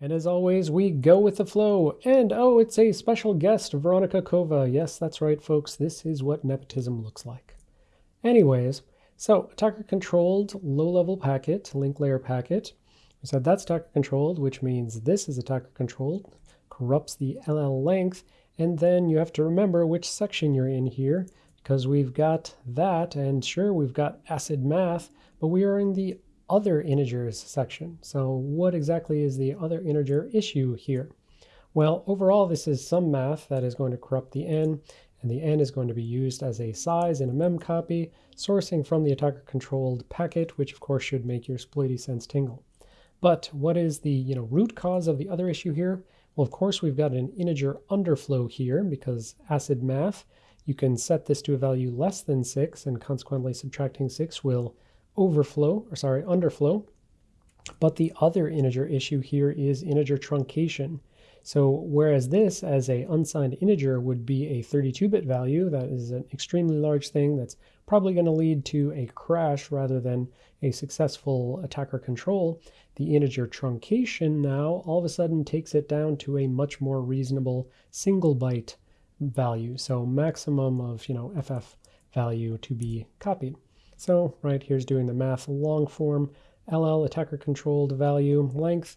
And as always, we go with the flow. And oh, it's a special guest, Veronica Kovah. Yes, that's right, folks. This is what nepotism looks like. Anyways, so attacker controlled low-level packet, link layer packet. We said that's attacker controlled, which means this is attacker controlled, corrupts the LL length. And then you have to remember which section you're in here because we've got that. And sure, we've got acid math, but we are in the other integers section. So what exactly is the other integer issue here? Well, overall, this is some math that is going to corrupt the n, and the n is going to be used as a size in a mem copy, sourcing from the attacker-controlled packet, which of course should make your sploity sense tingle. But what is the you know root cause of the other issue here? Well, of course, we've got an integer underflow here because acid math, you can set this to a value less than 6, and consequently subtracting 6 will overflow, or sorry, underflow. But the other integer issue here is integer truncation. So whereas this as a unsigned integer would be a 32-bit value, that is an extremely large thing that's probably going to lead to a crash rather than a successful attacker control, the integer truncation now all of a sudden takes it down to a much more reasonable single byte value. So maximum of, you know, FF value to be copied. So right here's doing the math long form, LL attacker controlled value length.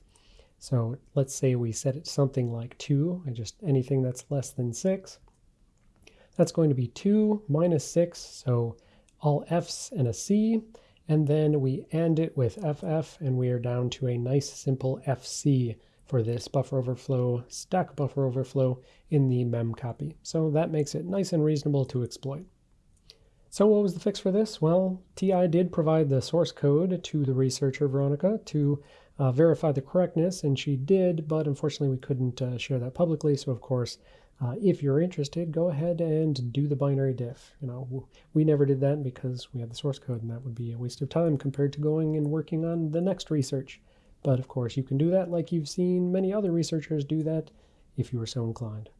So let's say we set it something like 2, and just anything that's less than 6. That's going to be 2 minus 6, so all F's and a C, and then we AND it with FF, and we are down to a nice simple FC for this buffer overflow, stack buffer overflow in the mem copy. So that makes it nice and reasonable to exploit. So what was the fix for this? Well, TI did provide the source code to the researcher, Veronica, to uh, verify the correctness, and she did, but unfortunately we couldn't uh, share that publicly. So of course, uh, if you're interested, go ahead and do the binary diff. You know, we never did that because we had the source code, and that would be a waste of time compared to going and working on the next research. But of course, you can do that like you've seen many other researchers do that if you are so inclined.